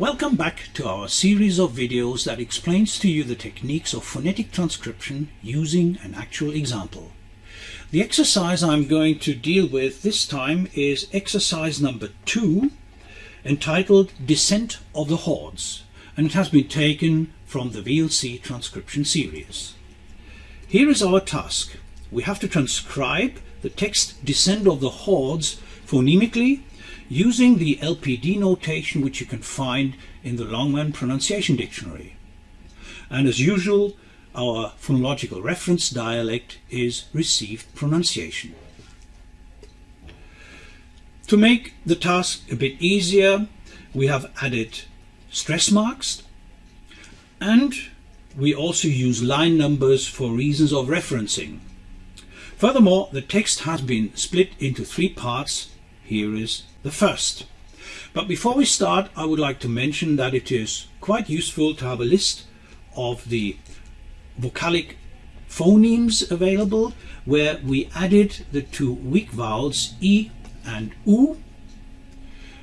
Welcome back to our series of videos that explains to you the techniques of phonetic transcription using an actual example. The exercise I'm going to deal with this time is exercise number two entitled Descent of the Hordes and it has been taken from the VLC transcription series. Here is our task. We have to transcribe the text Descent of the Hordes phonemically using the LPD notation which you can find in the Longman Pronunciation Dictionary. And as usual, our phonological reference dialect is received pronunciation. To make the task a bit easier, we have added stress marks and we also use line numbers for reasons of referencing. Furthermore, the text has been split into three parts. Here is the first. But before we start, I would like to mention that it is quite useful to have a list of the vocalic phonemes available where we added the two weak vowels E and U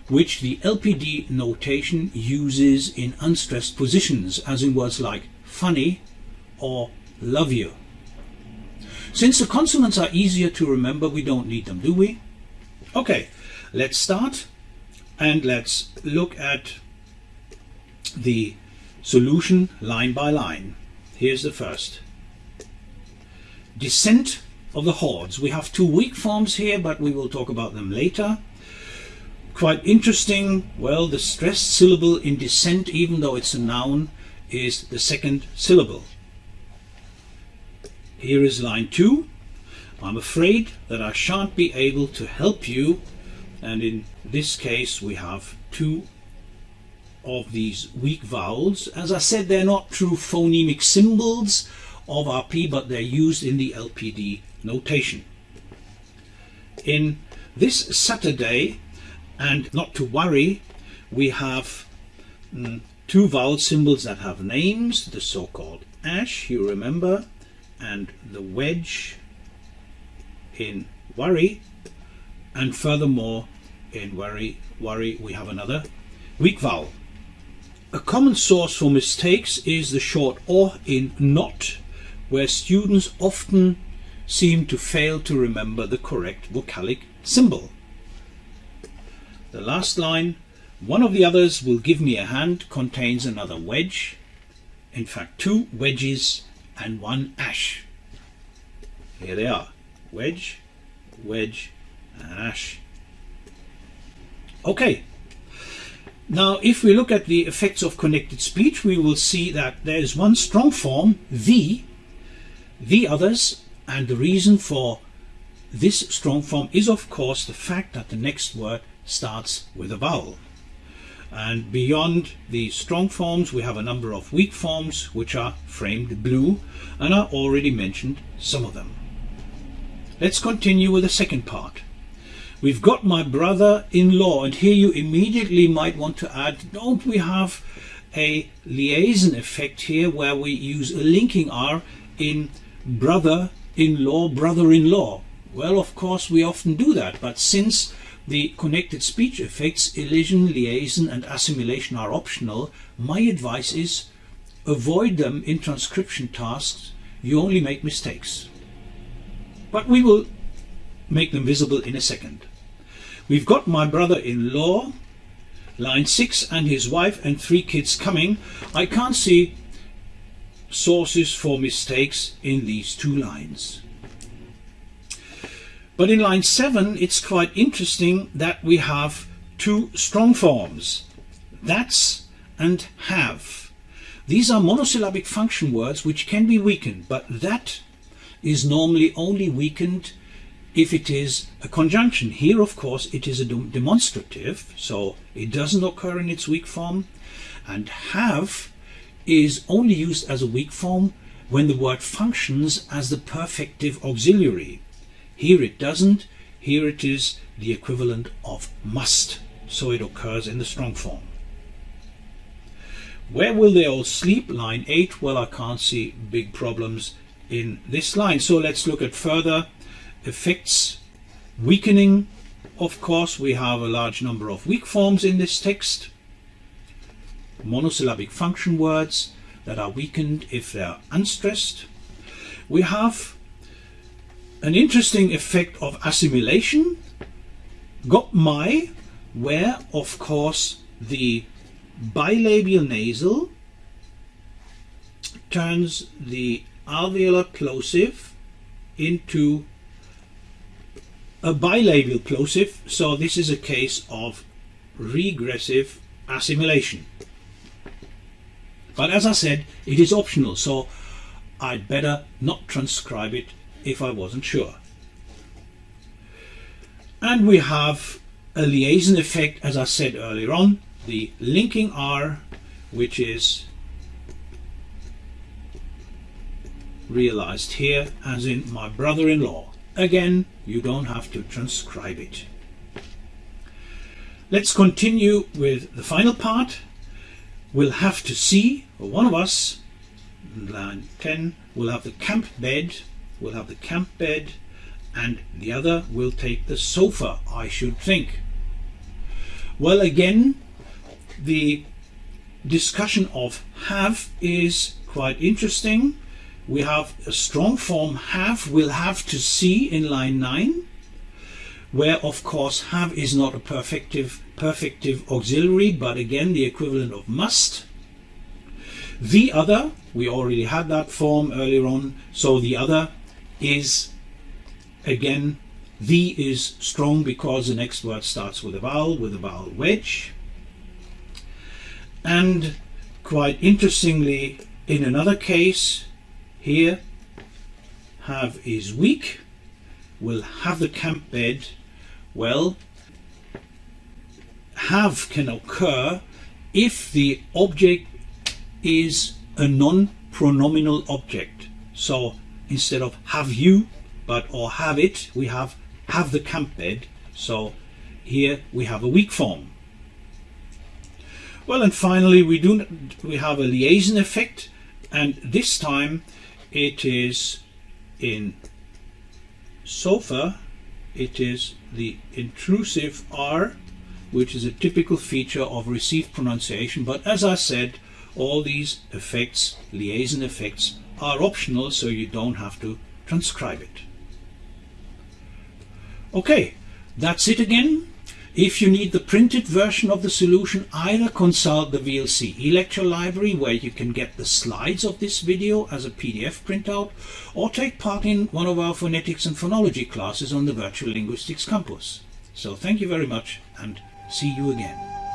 which the LPD notation uses in unstressed positions as in words like funny or love you. Since the consonants are easier to remember we don't need them do we? Okay let's start and let's look at the solution line by line. Here's the first. Descent of the hordes. We have two weak forms here, but we will talk about them later. Quite interesting, well, the stressed syllable in descent, even though it's a noun, is the second syllable. Here is line two. I'm afraid that I shan't be able to help you and in this case we have two of these weak vowels. As I said, they're not true phonemic symbols of RP, but they're used in the LPD notation. In this Saturday, and not to worry, we have mm, two vowel symbols that have names, the so-called ash, you remember, and the wedge in worry, and furthermore in worry, worry we have another weak vowel. A common source for mistakes is the short or in not, where students often seem to fail to remember the correct vocalic symbol. The last line, one of the others will give me a hand, contains another wedge, in fact two wedges and one ash. Here they are, wedge, wedge ash. Okay. Now, if we look at the effects of connected speech, we will see that there is one strong form, the, the others, and the reason for this strong form is, of course, the fact that the next word starts with a vowel. And beyond the strong forms, we have a number of weak forms, which are framed blue, and I already mentioned some of them. Let's continue with the second part. We've got my brother-in-law and here you immediately might want to add, don't we have a liaison effect here where we use a linking R in brother-in-law, brother-in-law? Well, of course, we often do that, but since the connected speech effects, elision, liaison and assimilation are optional, my advice is avoid them in transcription tasks. You only make mistakes. But we will make them visible in a second. We've got my brother-in-law, line 6, and his wife and three kids coming. I can't see sources for mistakes in these two lines. But in line 7 it's quite interesting that we have two strong forms, that's and have. These are monosyllabic function words which can be weakened, but that is normally only weakened if it is a conjunction. Here, of course, it is a demonstrative, so it doesn't occur in its weak form. And have is only used as a weak form when the word functions as the perfective auxiliary. Here it doesn't. Here it is the equivalent of must, so it occurs in the strong form. Where will they all sleep? Line 8. Well, I can't see big problems in this line. So let's look at further effects. Weakening of course we have a large number of weak forms in this text. Monosyllabic function words that are weakened if they are unstressed. We have an interesting effect of assimilation, got my, where of course the bilabial nasal turns the alveolar plosive into a bilabial plosive, so this is a case of regressive assimilation. But as I said, it is optional, so I'd better not transcribe it if I wasn't sure. And we have a liaison effect, as I said earlier on, the linking R, which is realized here as in my brother-in-law. Again, you don't have to transcribe it. Let's continue with the final part. We'll have to see, one of us, line 10, will have the camp bed, will have the camp bed, and the other will take the sofa, I should think. Well, again, the discussion of have is quite interesting. We have a strong form have, we'll have to see in line 9, where of course have is not a perfective, perfective auxiliary, but again the equivalent of must. The other, we already had that form earlier on, so the other is again the is strong because the next word starts with a vowel, with a vowel wedge. And quite interestingly, in another case, here, have is weak, We'll have the camp bed. Well, have can occur if the object is a non-pronominal object. So instead of have you, but or have it, we have have the camp bed. So here we have a weak form. Well, and finally we do we have a liaison effect, and this time it is in sofa. It is the intrusive R, which is a typical feature of received pronunciation. But as I said, all these effects, liaison effects, are optional, so you don't have to transcribe it. Okay, that's it again. If you need the printed version of the solution, either consult the VLC e-lecture library where you can get the slides of this video as a PDF printout, or take part in one of our phonetics and phonology classes on the Virtual Linguistics Campus. So thank you very much and see you again.